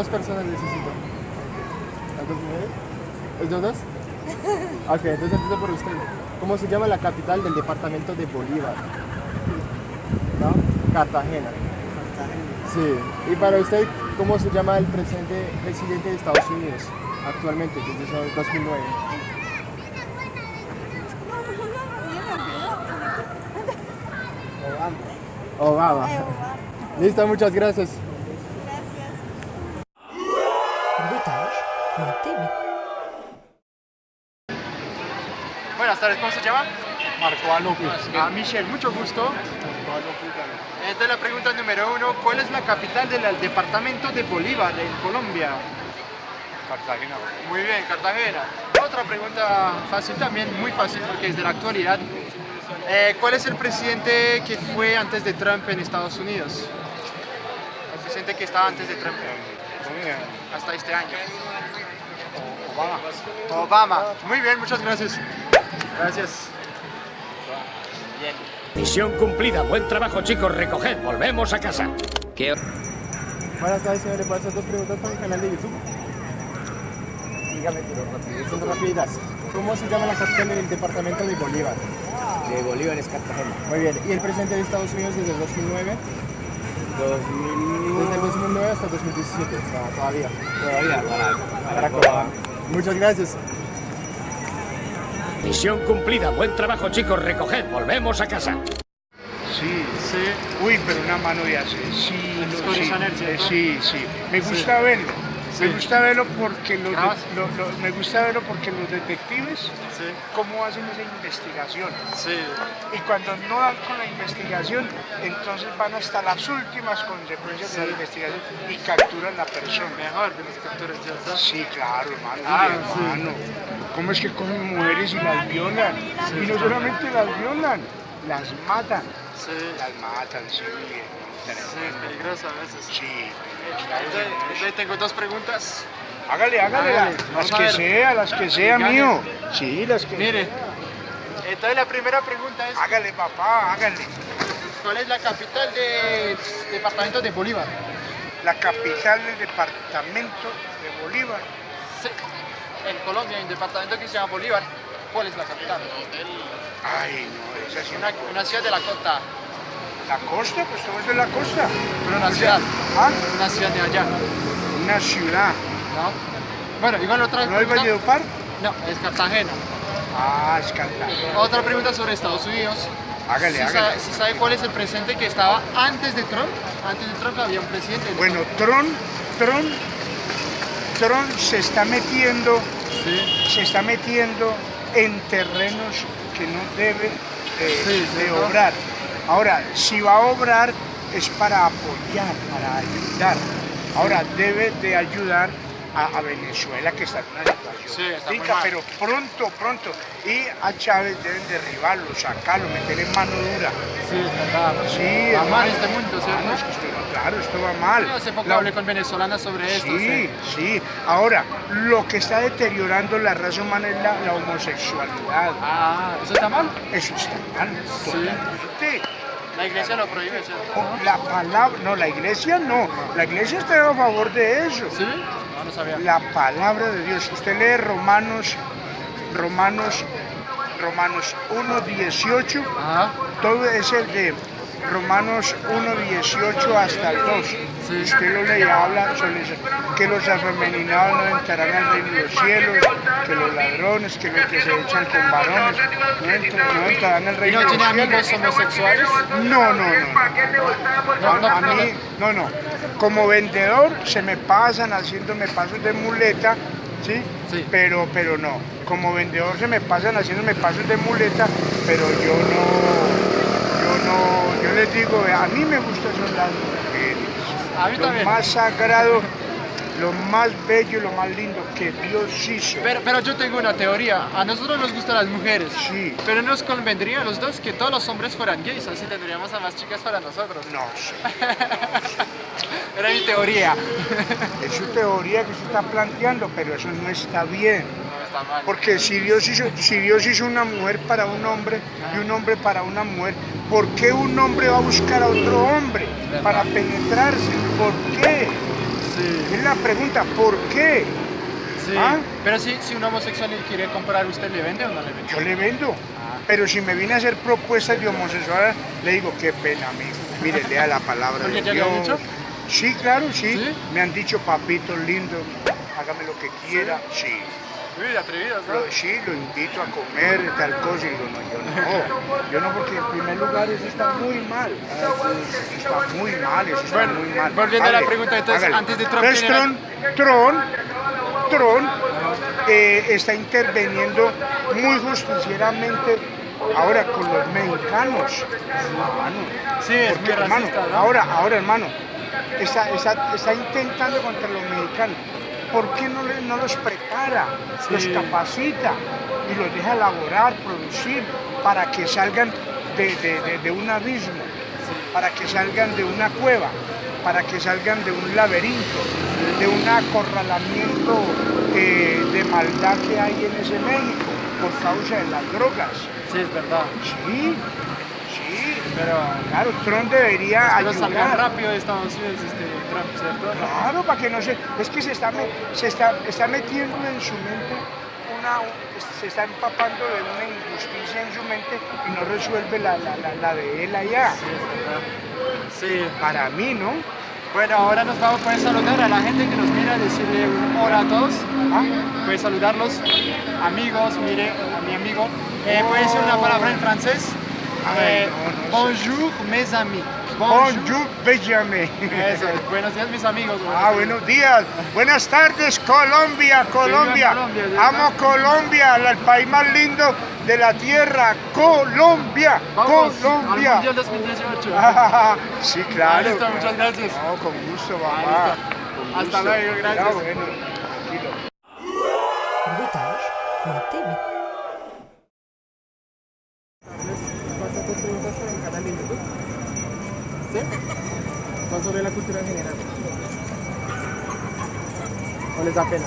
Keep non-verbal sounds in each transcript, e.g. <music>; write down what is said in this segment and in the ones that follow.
Dos personas necesito. ¿Las dos dos dos? Ok, entonces empiezo por usted. ¿Cómo se llama la capital del departamento de Bolívar? ¿No? Cartagena. Sí. Y para usted, ¿cómo se llama el presidente, presidente de Estados Unidos actualmente, desde el 2009? Obama. Listo, muchas gracias. Buenas tardes, ¿cómo se llama? Marco Alópez. Ah, Michelle, mucho gusto. Entonces la pregunta número uno, ¿cuál es la capital del departamento de Bolívar en Colombia? Cartagena. Muy bien, Cartagena. Otra pregunta fácil también, muy fácil porque es de la actualidad. Eh, ¿Cuál es el presidente que fue antes de Trump en Estados Unidos? El presidente que estaba antes de Trump, hasta este año. Obama. Obama. Muy bien, muchas gracias. Gracias. Bien. Misión cumplida. Buen trabajo, chicos. Recoged. Volvemos a casa. ¿Qué? Buenas tardes, señor. ¿Le puedo hacer dos preguntas para el canal de YouTube? Dígame, pero rápido, son rapidas. ¿Cómo se llama la capital del departamento de Bolívar? De Bolívar es Cartagena. Muy bien. ¿Y el presidente de Estados Unidos desde el 2009? 2001. Desde el 2009 hasta el 2017. O sea, todavía. Todavía para, Obama. Muchas gracias. Misión cumplida. Buen trabajo, chicos. Recoged. Volvemos a casa. Sí. Sí. Uy, pero una mano de hace. Sí, sí, eh, sí, sí. Me gusta verlo. Sí. Me gusta verlo porque los, de- Grabas. lo- lo- me gusta verlo porque los detectives Sí. cómo hacen esa investigación. Sí. Y cuando no dan con la investigación, entonces van hasta las últimas consecuencias de la investigación y capturan a la persona. Mejor de los capturas, ¿cierto? Sí, claro, hermano. Ah, hermano. ¿Cómo es que cogen mujeres y las violan? y no solamente las violan, las matan. Sí. Las matan, sí. Sí, peligroso a veces. Sí, entonces tengo dos preguntas. Hágale, hágale, Hágale, las que sea, las que sea, mío. Sí, las que Mire, entonces la primera pregunta es, Hágale, papá, hágale. ¿cuál es la capital del departamento de Bolívar? La capital del departamento de Bolívar. Sí. En Colombia hay un departamento que se llama Bolívar. ¿Cuál es la capital? Ay, no, esa sí. Una, una ciudad de la costa, La costa, pues todo es de la costa. pero una ciudad, Ah, una ciudad de allá, una ciudad. ¿no? Bueno, igual otra ¿No es Valledupar? No, es Cartagena. Ah, es Cartagena. Otra pregunta sobre Estados Unidos. Hágale, ¿Sí hágale. sabe, sí sabe cuál es el presidente que estaba antes de Trump? Antes de Trump había un presidente. Bueno, Tron, Tron, Tron se está metiendo, Sí. se está metiendo en terrenos que no debe eh, Sí, de obrar. Ahora, si va a obrar es para apoyar, para ayudar. Ahora, debe de ayudar a, a Venezuela que está en una situación Sí, está mal. pero pronto, pronto. Y a Chávez deben derribarlo, sacarlo, meterle mano dura. Sí, es verdad. Sí, Va mal este mundo, ¿cierto? Que esto claro, esto va mal. Yo hace poco La- hablé con venezolanas sobre esto. Sí, sí. Ahora, lo que está deteriorando la raza humana es la, la homosexualidad. Ah, ¿eso está mal? Eso está mal, Sí. totalmente. La iglesia lo prohíbe, ¿cierto? O- La palabra, no, la iglesia no. La iglesia está a favor de eso. ¿Sí? No, no sabía. La palabra de Dios. Usted lee Romanos, Romanos, Romanos 1, 18. Ajá. Todo es el de Romanos 1, 18 hasta el 2. Sí. Usted lo lee, habla que los afeminados no entrarán al reino de los cielos, que los ladrones, que los que se echan con varones no, entran- no entrarán al ¿Y reino no de tiene amigos homosexuales? No, no, no. No, A, no, a no, mí, no, no. Como vendedor se me pasan haciéndome pasos de muleta, ¿sí? Sí. Pero, pero no. Como vendedor se me pasan haciéndome pasos de muleta, pero yo no, no, yo les digo, a mí me gustan son las mujeres. A mí lo también. más sagrado, lo más bello, lo más lindo que Dios hizo. Pero, pero yo tengo una teoría. A nosotros nos gustan las mujeres. Sí. Pero nos convendría a los dos que todos los hombres fueran gays, así tendríamos a más chicas para nosotros. No sé. <laughs> Era mi teoría. Es su teoría que se está planteando, pero eso no está bien. Porque si Dios, hizo, si Dios hizo una mujer para un hombre y un hombre para una mujer, ¿por qué un hombre va a buscar a otro hombre para penetrarse? ¿Por qué? Sí. Es la pregunta, ¿por qué? Sí. ¿Ah? Pero si, si un homosexual quiere comprar, ¿usted le vende o no le vende? Yo le vendo. Ah. Pero si me viene a hacer propuestas de homosexual, le digo, qué pena, amigo. Mire, lea la palabra ¿Porque de Dios. dicho? Sí, claro, sí. ¿Sí? Me han dicho, papito lindo, hágame lo que quiera. Sí. Uy, atrevidos, ¿no? Lo- sí, lo invito a comer y tal cosa. Y digo, no, yo no. Yo no, porque en primer lugar eso está muy mal. Eso está muy mal, eso está Bueno, muy mal. volviendo a la pregunta, entonces, hágale. antes de Trump, Entonces. Trump, Trump, Trump, eh, está interviniendo muy justicieramente ahora con los mexicanos. Hermano, Sí, es porque, hermano, racista, ¿no? ahora, ahora, hermano, está, está, está intentando contra los mexicanos. ¿Por qué no, los prepara, Sí. los capacita y los deja elaborar, producir, para que salgan de, de- de- de un abismo, para que salgan de una cueva, para que salgan de un laberinto, de un acorralamiento eh, de maldad que hay en ese México por causa de las drogas? Sí, es verdad. Sí, sí, Pero claro, Trump debería pero salgan ayudar. rápido de Estados Unidos, este, Trump, ¿cierto? Claro, para que no se... Es que se está, se está, está metiendo en su mente una... Se está empapando de una injusticia en su mente y no resuelve la, la, la, la de él allá. Sí, es verdad. Sí. Para mí, ¿no? Bueno, ahora nos vamos a saludar a la gente que nos mira, decirle un hola a todos. ¿Ah? Puedes saludarlos. Amigos, mire, a mi amigo. Eh, ¿Puede decir una palabra en francés? Ay, Eh, no, no sé. bonjour, mes amis. Bonjour, Benjamin. Eso es. Buenos días, mis amigos. Ah, buenos días. Buenas tardes, Colombia, Colombia. Amo Colombia, el país más lindo de la tierra. Colombia, Vamos Colombia. al Mundial 2018. <laughs> Ah, sí, claro. listo, muchas gracias. No, con gusto, mamá. Con Hasta gusto. luego, gracias. Ya, bueno, tranquilo. Sobre la cultura en general. ¿O les da pena? <laughs>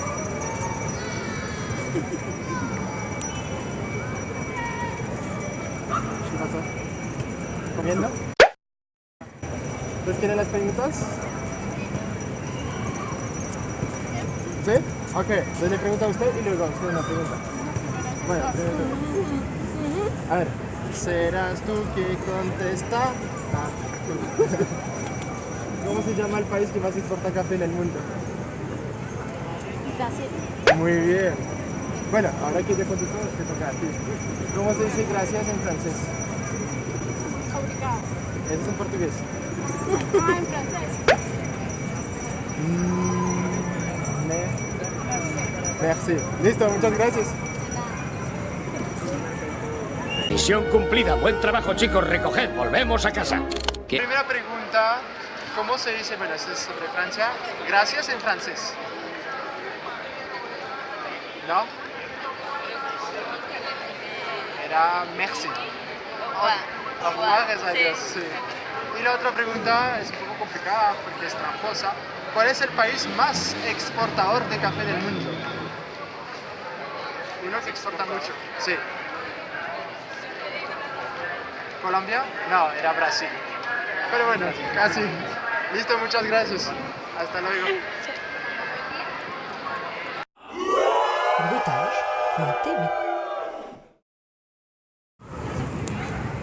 ¿Qué pasó? ¿Comiendo? ¿Ustedes quieren las preguntas? ¿Sí? Ok, entonces le pregunta a usted y luego a usted una pregunta. Bueno, tú. A ver, serás tú que contesta. Ah. <laughs> ¿Cómo se llama el país que más exporta café en el mundo? Brasil. Muy bien. Bueno, ahora que ya contestó, te toca a ti. ¿Cómo se dice gracias en francés? Obrigado. Eso es en portugués. Ah, en francés. Me- Merci. Listo, muchas gracias. Misión cumplida. Buen trabajo, chicos. Recoged. Volvemos a casa. ¿Qué? Primera pregunta, ¿cómo se dice, bueno, esto es sobre Francia, gracias en francés? ¿No? Era merci. Au revoir, es adiós, sí. Y la otra pregunta es un poco complicada porque es tramposa. ¿Cuál es el país más exportador de café del mundo? Uno que exporta mucho. Sí. ¿Colombia? No, era Brasil. Pero bueno, casi. Listo, muchas gracias. Hasta luego.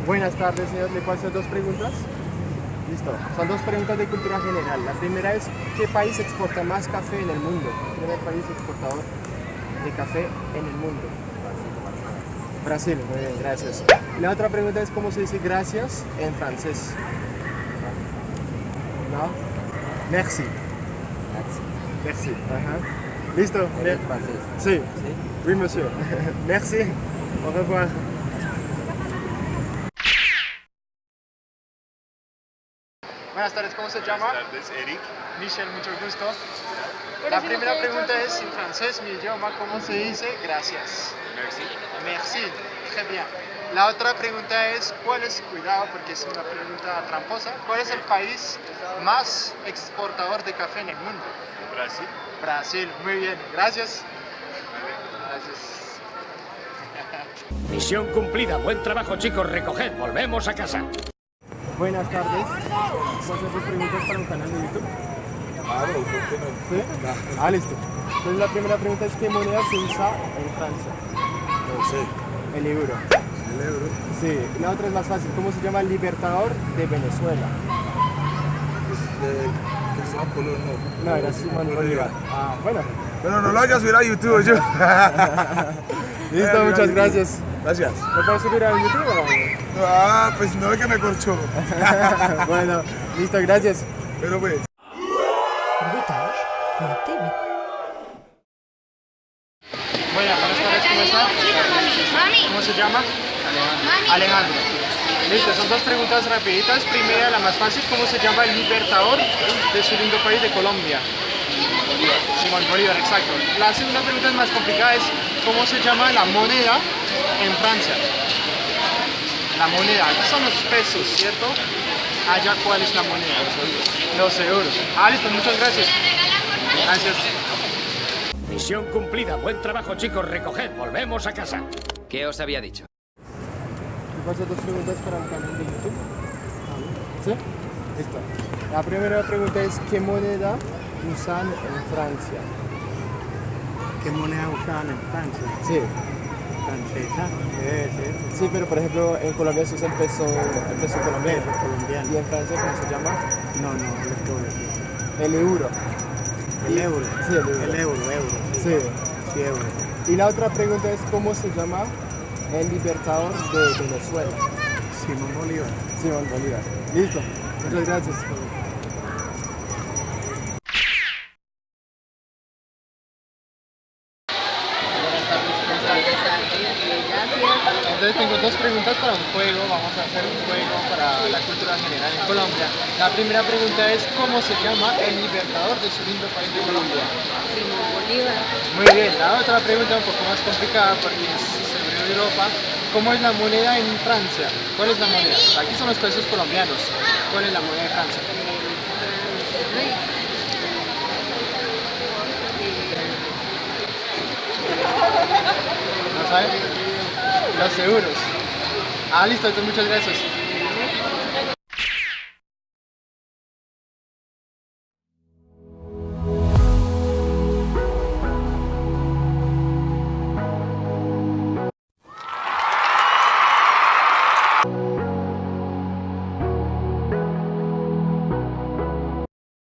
Buenas tardes, señor. ¿Le puedo hacer dos preguntas? Listo. Son dos preguntas de cultura general. La primera es, ¿qué país exporta más café en el mundo? El primer país exportador de café en el mundo. Brasil, muy bien, gracias. La otra pregunta es, ¿cómo se dice gracias en francés? ¿No? Merci. Merci. Ajá. ¿Listo? ¿Eres francés? Sí. ¿Sí? Oui, monsieur. <laughs> Merci. Au revoir. Buenas tardes, ¿cómo se llama? Buenas tardes, Eric. Michelle, mucho gusto. La primera pregunta es, en francés, mi idioma, ¿cómo se dice? Gracias? Merci. Merci, très bien. La otra pregunta es, ¿cuál es, cuidado porque es una pregunta tramposa, ¿cuál es el país más exportador de café en el mundo? Brasil. Brasil, muy bien, gracias. Gracias. Misión cumplida. Buen trabajo, chicos. Recoged. Volvemos a casa. Buenas tardes. ¿Puedo hacer dos preguntas para un canal de YouTube? Claro, ¿por qué no? ¿Sí? Ah, listo. Entonces la primera pregunta es ¿qué moneda se usa en Francia? No sé. El euro. El euro. Sí. La otra es más fácil. ¿Cómo se llama el libertador de Venezuela? Este, Cristóbal Colón, no. No, era Simón Bolívar. Ah, bueno. Pero no lo hagas subir a YouTube, yo. <laughs> Listo, muchas gracias. Gracias. ¿Me puedes subir a YouTube o no? Ah, pues no es que me corchó. <laughs> bueno, listo, gracias. Pero pues. Brutage.tv Buenas, tardes, ¿cómo está? ¿Cómo se llama? Alejandro. Listo, son dos preguntas rapiditas. Primera, la más fácil, ¿cómo se llama el libertador de su lindo país de Colombia? Simón Bolívar, exacto. La segunda pregunta es más complicada, es ¿cómo se llama la moneda en Francia? La moneda, aquí son los pesos, ¿cierto? Allá, ¿cuál es la moneda? Los euros. Ah, listo, muchas gracias. Gracias. Misión cumplida. Buen trabajo, chicos. Recoged. Volvemos a casa. ¿Qué os había dicho? ¿Te paso dos preguntas para el canal de YouTube? ¿Sí? Listo. La primera pregunta es ¿qué moneda usan en Francia? ¿Qué moneda usaban en Francia? Sí. Francesa, debe ser. Sí, pero por ejemplo en Colombia se usa el peso, el peso colombiano. ¿Y en Francia cómo se llama? No, no, puedo decir. El euro. El euro. Sí, el euro. El euro, euro. Sí. Sí, euro. Y la otra pregunta es ¿cómo se llama el libertador de Venezuela? Simón Bolívar. Simón Bolívar. Listo. Muchas gracias. Entonces tengo dos preguntas para un juego. Vamos a hacer un juego para la cultura general en Colombia. La primera pregunta es ¿cómo se llama el libertador de su lindo país de Colombia? Simón Bolívar. Muy bien, la otra pregunta un poco más complicada porque es Europa. ¿Cómo es la moneda en Francia? ¿Cuál es la moneda? Aquí son los pesos colombianos. ¿Cuál es la moneda de Francia? ¿No sabe? Los euros. Ah, listo, entonces muchas gracias.